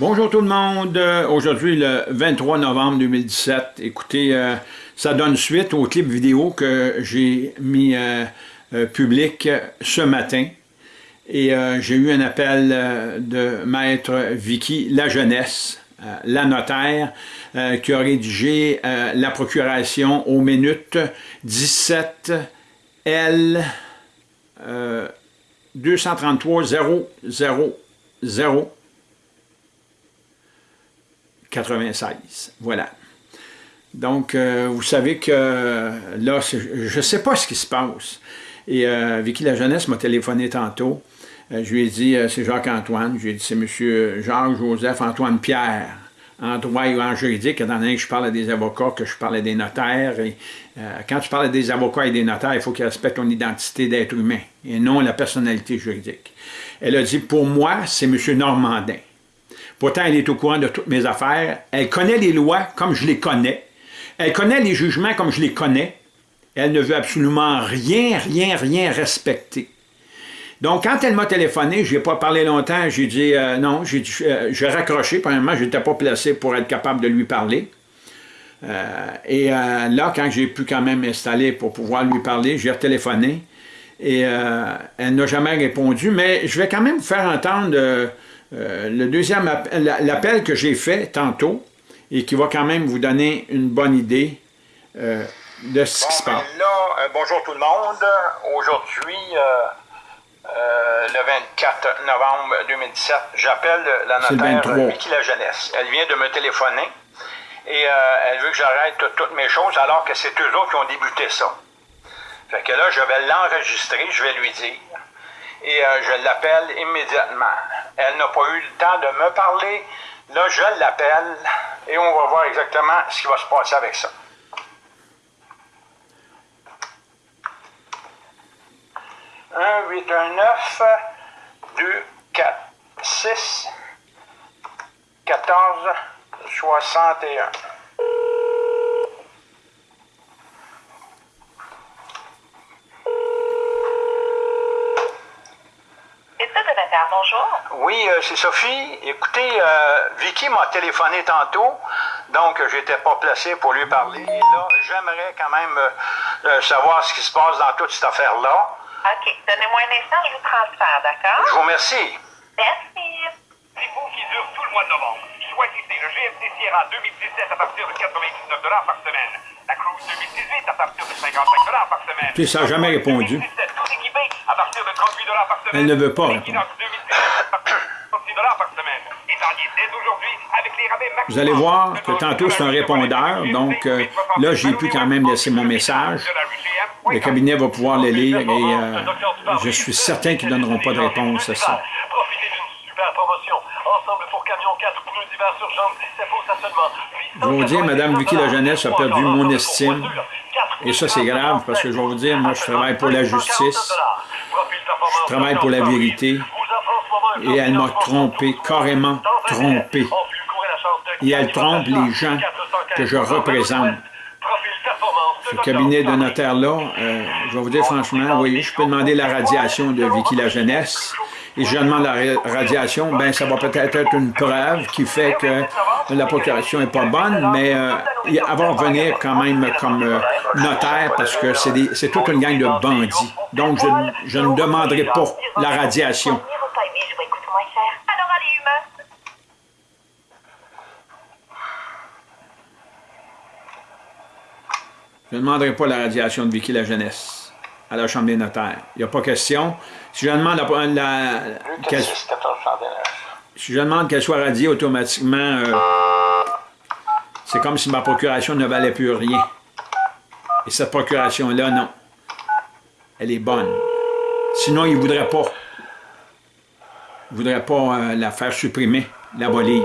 Bonjour tout le monde. Euh, aujourd'hui, le 23 novembre 2017. Écoutez, euh, ça donne suite au clip vidéo que j'ai mis euh, public ce matin. Et j'ai eu un appel de maître Vicky La Jeunesse, la notaire, qui a rédigé la procuration aux minutes 17 L 233 000 96. Voilà. Donc, euh, vous savez que là, je ne sais pas ce qui se passe. Et euh, Vicky La Jeunesse m'a téléphoné tantôt. Euh, je lui ai dit, c'est Jacques-Antoine. Je lui ai dit, c'est M. Jacques-Joseph-Antoine Pierre, en droit et en juridique, étant donné que je parle des avocats, que je parle des notaires. Et, quand tu parles des avocats et des notaires, il faut qu'ils respectent ton identité d'être humain et non la personnalité juridique. Elle a dit, pour moi, c'est M. Normandin. Pourtant, elle est au courant de toutes mes affaires. Elle connaît les lois comme je les connais. Elle connaît les jugements comme je les connais. Elle ne veut absolument rien, rien, rien respecter. Donc, quand elle m'a téléphoné, je n'ai pas parlé longtemps, j'ai dit euh, non, j'ai euh, raccroché. Premièrement, je n'étais pas placé pour être capable de lui parler. Euh, et là, quand j'ai pu quand même m'installer pour pouvoir lui parler, j'ai téléphoné et elle n'a jamais répondu, mais je vais quand même vous faire entendre euh, le deuxième l'appel que j'ai fait tantôt, et qui va quand même vous donner une bonne idée euh, de ce qui se passe. Là, euh, bonjour tout le monde. Aujourd'hui, le 24 novembre 2017, j'appelle la notaire Vicky La Jeunesse. Elle vient de me téléphoner et elle veut que j'arrête toutes mes choses alors que c'est eux autres qui ont débuté ça. Fait que là, je vais l'enregistrer, je vais lui dire et je l'appelle immédiatement. Elle n'a pas eu le temps de me parler. Là, je l'appelle et on va voir exactement ce qui va se passer avec ça. 1 8 1 9 2 4 6 14 61 bonjour. Oui, euh, c'est Sophie. Écoutez, euh, Vicky m'a téléphoné tantôt, donc j'étais pas placé pour lui parler. Et là, j'aimerais quand même euh, savoir ce qui se passe dans toute cette affaire-là. OK. Donnez-moi un instant, je vous transfère, d'accord? Je vous remercie. Merci. C'est vous qui dure tout le mois de novembre. Choisissez le GFC Sierra 2017 à partir de 99 par semaine. La Cruise 2018 à partir de 55 par semaine. Puis ça n'a jamais répondu. Elle ne veut pas répondre. Vous allez voir que tantôt c'est un répondeur, donc euh, là j'ai pu quand même laisser mon message. Le cabinet va pouvoir le lire et euh, je suis certain qu'ils ne donneront pas de réponse à ça. Je vais vous dire, Madame Vicky La Jeunesse a perdu mon estime. Et ça, c'est grave parce que je vais vous dire, moi, je travaille pour la justice. Je travaille pour la vérité. Et elle m'a trompé, carrément trompé. Et elle trompe les gens que je représente. Ce cabinet de notaire-là, euh, je vais vous dire franchement, oui, je peux demander la radiation de Vicky La Jeunesse. Et je demande la radiation, ben ça va peut-être être une preuve qui fait que la procuration n'est pas bonne, mais euh, elle va revenir quand même comme euh, notaire parce que c'est toute une gang de bandits. Donc, je, je ne demanderai pas la radiation. Je ne demanderai pas la radiation de Vicky la jeunesse à la Chambre des notaires. Il n'y a pas question. Si je demande la, qu'elle si soit radiée automatiquement, euh, c'est comme si ma procuration ne valait plus rien. Et cette procuration-là, non. Elle est bonne. Sinon, il ne voudrait pas. Il ne voudrait pas euh, la faire supprimer, l'abolir.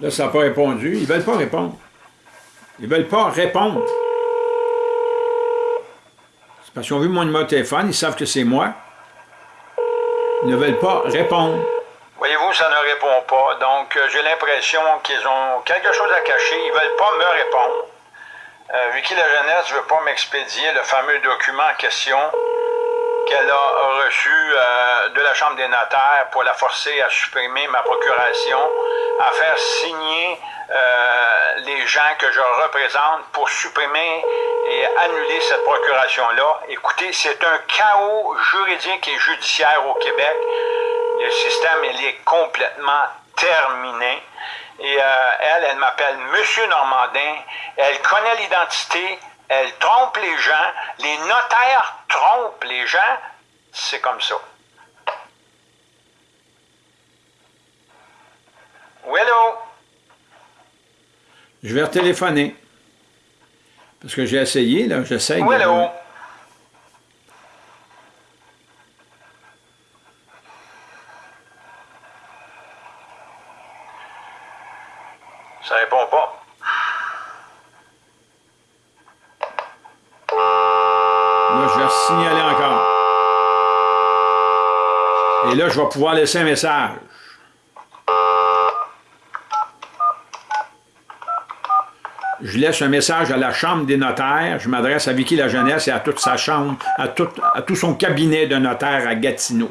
Là, ça n'a pas répondu. Ils ne veulent pas répondre. Ils ne veulent pas répondre. C'est parce qu'ils ont vu mon numéro de téléphone, ils savent que c'est moi. Ils ne veulent pas répondre. Voyez-vous, ça ne répond pas. Donc, euh, j'ai l'impression qu'ils ont quelque chose à cacher. Ils ne veulent pas me répondre. Euh, Vicky La Jeunesse ne veut pas m'expédier le fameux document en question qu'elle a reçu euh, de la Chambre des notaires pour la forcer à supprimer ma procuration, à faire signer euh, les gens que je représente pour supprimer et annuler cette procuration-là. Écoutez, c'est un chaos juridique et judiciaire au Québec. Le système, il est complètement terminé. Et euh, elle, elle m'appelle Monsieur Normandin. Elle connaît l'identité, elle trompe les gens, les notaires trompent les gens, c'est comme ça. Oui, allô? Je vais téléphoner. Parce que j'ai essayé, là, j'essaye. Oui, allô? Ça répond pas. Signaler encore. Et là, je vais pouvoir laisser un message. Je laisse un message à la Chambre des notaires. Je m'adresse à Vicky La Jeunesse et à toute sa chambre, à tout, à tout son cabinet de notaire à Gatineau.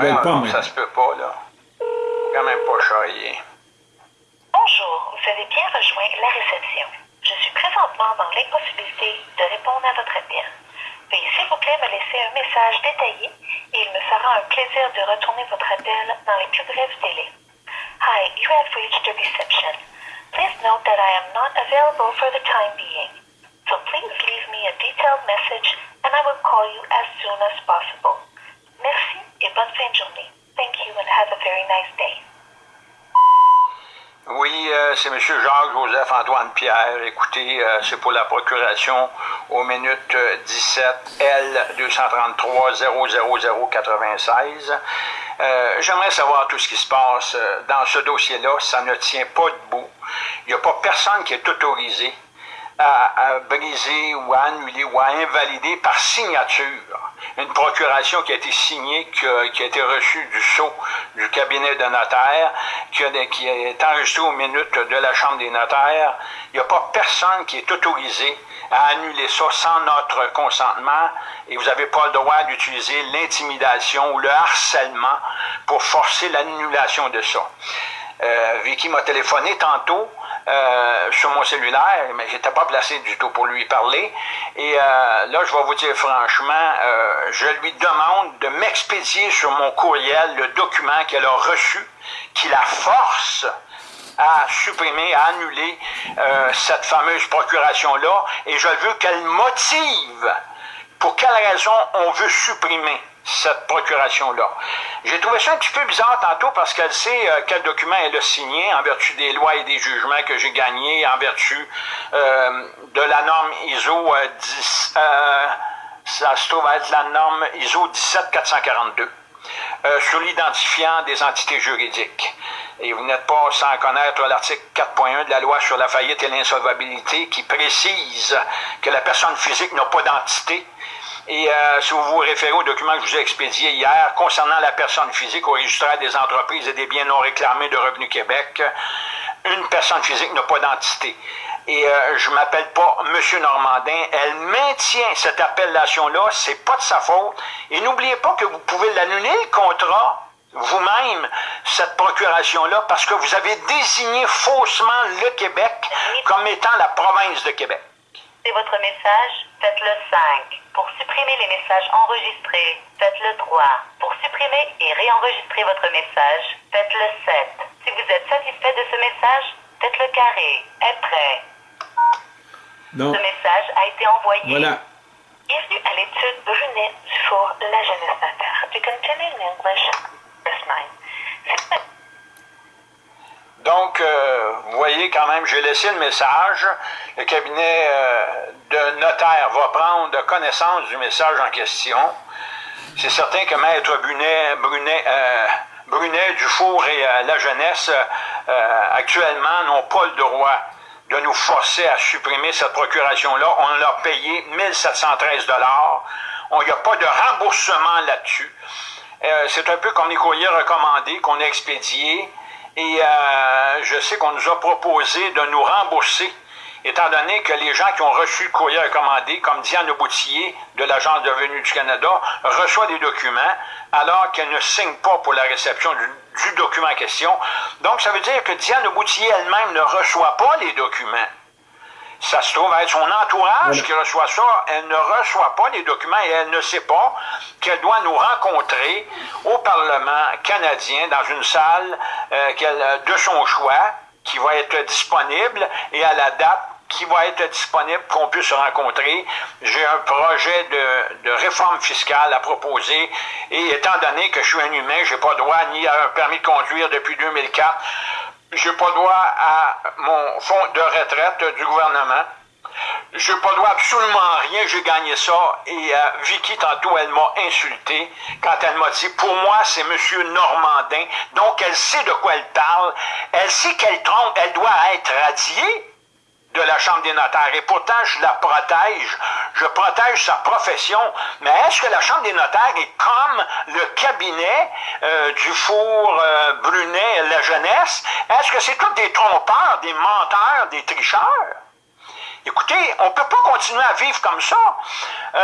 veulent ah, non, ça se peut pas, là. Quand même pas charrier. Bonjour, vous avez bien rejoint la réception. Je suis présentement dans l'impossibilité de répondre à votre appel. Veuillez s'il vous plaît me laisser un message détaillé et il me fera un plaisir de retourner votre appel dans les plus brefs délais. Hi, you have reached the reception. Please note that I am not available for the time being. So please leave me a detailed message and I will call you as soon as possible. Merci et bonne fin de journée. Thank you and have a very nice day. Oui, euh, c'est M. Jacques-Joseph Antoine Pierre. Écoutez, euh, c'est pour la procuration aux minutes 17 L 233 00096. Euh, J'aimerais savoir tout ce qui se passe euh, dans ce dossier-là. Ça ne tient pas debout. Il n'y a pas personne qui est autorisé à, briser ou à annuler ou à invalider par signature une procuration qui a été signée, qui a, été reçue du sceau du cabinet de notaire, qui, a, qui est enregistrée aux minutes de la Chambre des notaires. Il n'y a pas personne qui est autorisé à annuler ça sans notre consentement et vous n'avez pas le droit d'utiliser l'intimidation ou le harcèlement pour forcer l'annulation de ça. Euh, Vicky m'a téléphoné tantôt euh, sur mon cellulaire, mais j'étais pas placé du tout pour lui parler. Et euh, là, je vais vous dire franchement, je lui demande de m'expédier sur mon courriel le document qu'elle a reçu, qui la force à supprimer, à annuler cette fameuse procuration-là, et je veux qu'elle motive. Pour quelle raison on veut supprimer? Cette procuration-là. J'ai trouvé ça un petit peu bizarre tantôt parce qu'elle sait euh, quel document elle a signé en vertu des lois et des jugements que j'ai gagnés, en vertu euh, de la norme ISO 10, euh, ça se trouve être la norme ISO 17442 sur l'identifiant des entités juridiques. Et vous n'êtes pas sans connaître l'article 4.1 de la loi sur la faillite et l'insolvabilité qui précise que la personne physique n'a pas d'entité et euh, si vous vous référez au document que je vous ai expédié hier concernant la personne physique au registraire des entreprises et des biens non réclamés de Revenu Québec, une personne physique n'a pas d'entité. et euh, je m'appelle pas Monsieur Normandin. Elle maintient cette appellation-là, c'est pas de sa faute. Et n'oubliez pas que vous pouvez l'annuler le contrat vous-même cette procuration-là parce que vous avez désigné faussement le Québec comme étant la province de Québec. Votre message, faites le 5. Pour supprimer les messages enregistrés, faites le 3. Pour supprimer et réenregistrer votre message, faites le 7. Si vous êtes satisfait de ce message, faites le carré. Être prêt? Donc, Ce message a été envoyé. voilà. Bienvenue à l'étude Brunet du four La Jeunesse Natale. To continue in English, press 9. Donc, euh, vous voyez quand même, j'ai laissé le message. Le cabinet euh, de notaire va prendre connaissance du message en question. C'est certain que Maître Brunet, Brunet, euh, Brunet Dufour et la jeunesse, actuellement, n'ont pas le droit de nous forcer à supprimer cette procuration-là. On leur a payé 1713 Il n'y a pas de remboursement là-dessus. C'est un peu comme les courriers recommandés qu'on a expédiés. Et euh, je sais qu'on nous a proposé de nous rembourser, étant donné que les gens qui ont reçu le courrier recommandé, comme Diane Boutillier de l'Agence de revenus du Canada, reçoit des documents alors qu'elle ne signe pas pour la réception du, document en question. Donc, ça veut dire que Diane Boutillier elle-même ne reçoit pas les documents. Ça se trouve être son entourage qui reçoit ça. Elle ne reçoit pas les documents et elle ne sait pas qu'elle doit nous rencontrer au Parlement canadien dans une salle euh, qu'elle- de son choix qui va être disponible et à la date qui va être disponible pour qu'on puisse se rencontrer. J'ai un projet de, de réforme fiscale à proposer et étant donné que je suis un humain, j'ai pas droit ni à un permis de conduire depuis 2004, j'ai pas droit à mon fonds de retraite du gouvernement. Je pas droit absolument rien, j'ai gagné ça. Et euh, Vicky, tantôt, elle m'a insulté quand elle m'a dit, pour moi, c'est Monsieur Normandin. Donc, elle sait de quoi elle parle. Elle sait qu'elle trompe, elle doit être radiée de la Chambre des notaires. Et pourtant, je la protège. Je protège sa profession. Mais est-ce que la Chambre des notaires est comme le cabinet euh, du four euh, Brunet, la jeunesse? Est-ce que c'est tous des trompeurs, des menteurs, des tricheurs? Écoutez, on ne peut pas continuer à vivre comme ça. Euh,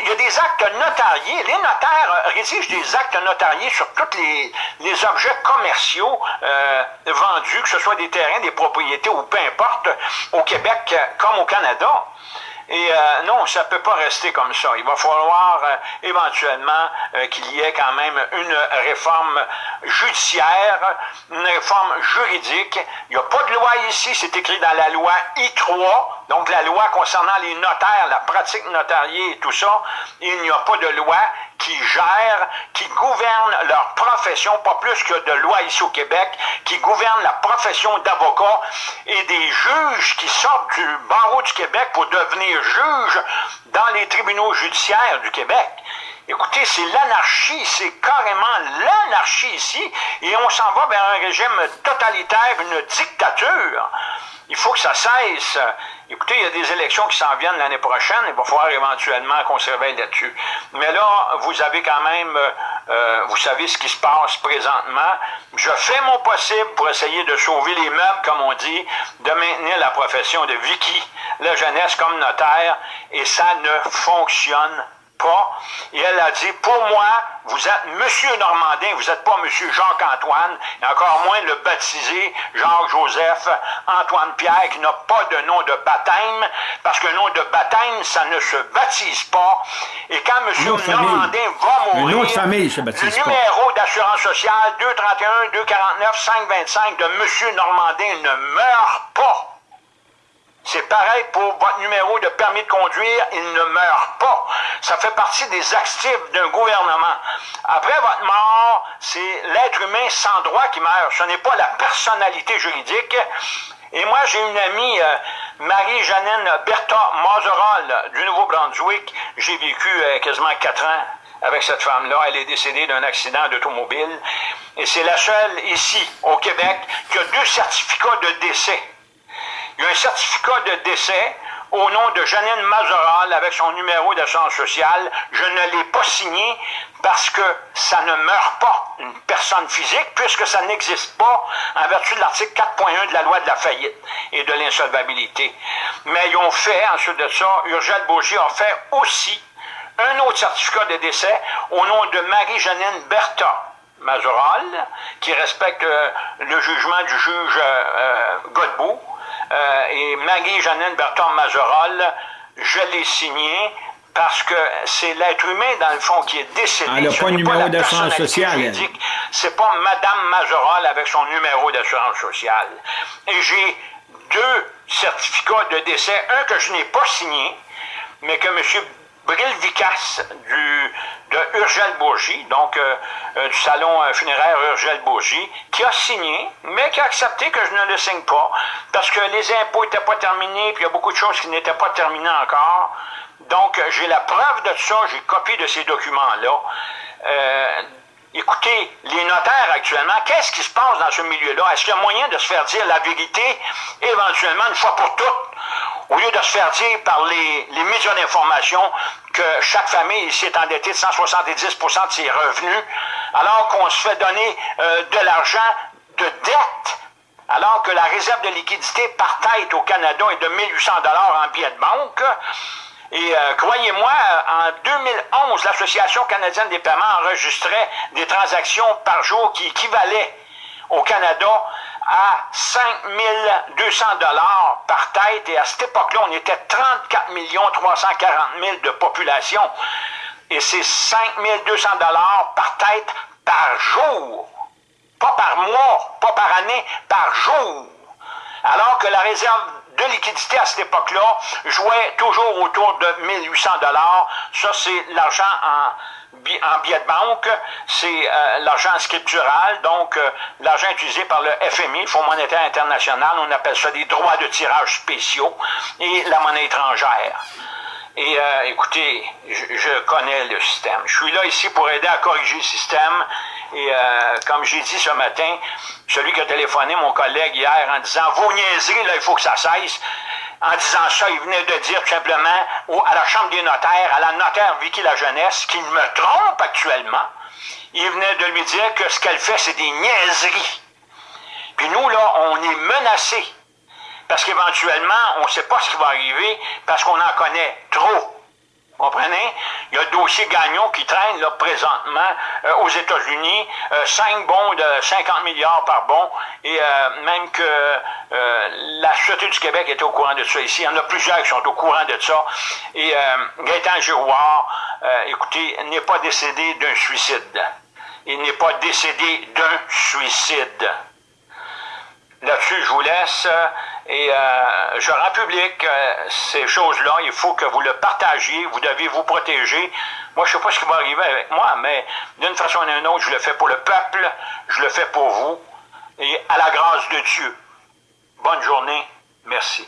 il y a des actes notariés. Les notaires rédigent des actes notariés sur tous les, les objets commerciaux euh, vendus, que ce soit des terrains, des propriétés ou peu importe, au Québec comme au Canada. Et euh, non, ça ne peut pas rester comme ça. Il va falloir éventuellement qu'il y ait quand même une réforme judiciaire, une réforme juridique. Il n'y a pas de loi ici, c'est écrit dans la loi I3, donc la loi concernant les notaires, la pratique notariée et tout ça. Il n'y a pas de loi qui gère, qui gouverne leur profession, pas plus que de loi ici au Québec, qui gouverne la profession d'avocat et des juges qui sortent du barreau du Québec pour devenir juges dans les tribunaux judiciaires du Québec. Écoutez, c'est l'anarchie, c'est carrément l'anarchie ici, et on s'en va vers un régime totalitaire, une dictature. Il faut que ça cesse. Écoutez, il y a des élections qui s'en viennent l'année prochaine, il va falloir éventuellement qu'on se réveille là-dessus. Mais là, vous avez quand même, euh, vous savez ce qui se passe présentement. Je fais mon possible pour essayer de sauver les meubles, comme on dit, de maintenir la profession de Vicky, la jeunesse comme notaire, et ça ne fonctionne pas. Et elle a dit, pour moi, vous êtes Monsieur Normandin, vous n'êtes pas Monsieur Jacques-Antoine, et encore moins le baptisé Jacques-Joseph Antoine Pierre, qui n'a pas de nom de baptême, parce que nom de baptême, ça ne se baptise pas. Et quand Monsieur. Normandin va mourir, nom de famille se baptise le numéro d'assurance sociale 231 249 525 de Monsieur Normandin ne meurt pas. C'est pareil pour votre numéro de permis de conduire, il ne meurt pas. Ça fait partie des actifs d'un gouvernement. Après votre mort, c'est l'être humain sans droit qui meurt. Ce n'est pas la personnalité juridique. Et moi, j'ai une amie, euh, Marie-Jeannine Bertha Mazerol du Nouveau-Brunswick. J'ai vécu euh, quasiment quatre ans avec cette femme-là. Elle est décédée d'un accident d'automobile. Et c'est la seule ici, au Québec, qui a deux certificats de décès. Il y a un certificat de décès au nom de Janine Mazoral avec son numéro d'assurance sociale. Je ne l'ai pas signé parce que ça ne meurt pas une personne physique puisque ça n'existe pas en vertu de l'article 4.1 de la loi de la faillite et de l'insolvabilité. Mais ils ont fait, ensuite de ça, Urgel Bourgie a fait aussi un autre certificat de décès au nom de Marie-Janine Bertha. Majoral, qui respecte euh, le jugement du juge euh, euh, Godbout, et Marie-Janine Berton Majoral, je l'ai signé parce que c'est l'être humain, dans le fond, qui est décédé. Elle n'a pas de numéro d'assurance sociale. C'est pas Madame Majoral avec son numéro d'assurance sociale. Et j'ai deux certificats de décès, un que je n'ai pas signé, mais que M. Bril Vicas du, de Urgel Bourgie, donc euh, euh, du salon euh, funéraire Urgel Bourgie, qui a signé, mais qui a accepté que je ne le signe pas, parce que les impôts n'étaient pas terminés, puis il y a beaucoup de choses qui n'étaient pas terminées encore. Donc, j'ai la preuve de ça, j'ai copié de ces documents-là. écoutez, les notaires actuellement, qu'est-ce qui se passe dans ce milieu-là? Est-ce qu'il y a moyen de se faire dire la vérité, éventuellement, une fois pour toutes? Au lieu de se faire dire par les, médias d'information que chaque famille ici est endettée de 170% de ses revenus, alors qu'on se fait donner euh, de l'argent de dette, alors que la réserve de liquidité par tête au Canada est de 1800 dollars en billets de banque. Et euh, croyez-moi, en 2011, l'Association canadienne des paiements enregistrait des transactions par jour qui équivalaient au Canada à 5 200 dollars par tête et à cette époque-là, on était 34 340 000 de population et c'est 5 200 dollars par tête par jour, pas par mois, pas par année, par jour. Alors que la réserve de liquidité à cette époque-là jouait toujours autour de 1800 dollars. Ça, c'est l'argent en en billet de banque, c'est euh, l'argent scriptural, donc euh, l'argent utilisé par le FMI, Fonds monétaire international, on appelle ça des droits de tirage spéciaux, et la monnaie étrangère. Et euh, écoutez, je, connais le système. Je suis là ici pour aider à corriger le système. Et comme j'ai dit ce matin, celui qui a téléphoné, mon collègue hier, en disant « Vos niaiseries, là, il faut que ça cesse », en disant ça, il venait de dire tout simplement à la Chambre des notaires, à la notaire Vicky La Jeunesse, qu'il me trompe actuellement. Il venait de lui dire que ce qu'elle fait, c'est des niaiseries. Puis nous, là, on est menacés. Parce qu'éventuellement, on ne sait pas ce qui va arriver, parce qu'on en connaît trop. Comprenez? Il y a le dossier Gagnon qui traîne là, présentement euh, aux États-Unis, euh, 5 bons de 50 milliards par bon, et euh, même que euh, la Sûreté du Québec est au courant de ça ici. Il y en a plusieurs qui sont au courant de ça. Et Gaëtan Giroir, écoutez, n'est pas décédé d'un suicide. Il n'est pas décédé d'un suicide. Là-dessus, je vous laisse euh, et euh, je rends public euh, ces choses-là. Il faut que vous le partagiez. Vous devez vous protéger. Moi, je ne sais pas ce qui va arriver avec moi, mais d'une façon ou d'une autre, je le fais pour le peuple, je le fais pour vous et à la grâce de Dieu. Bonne journée. Merci.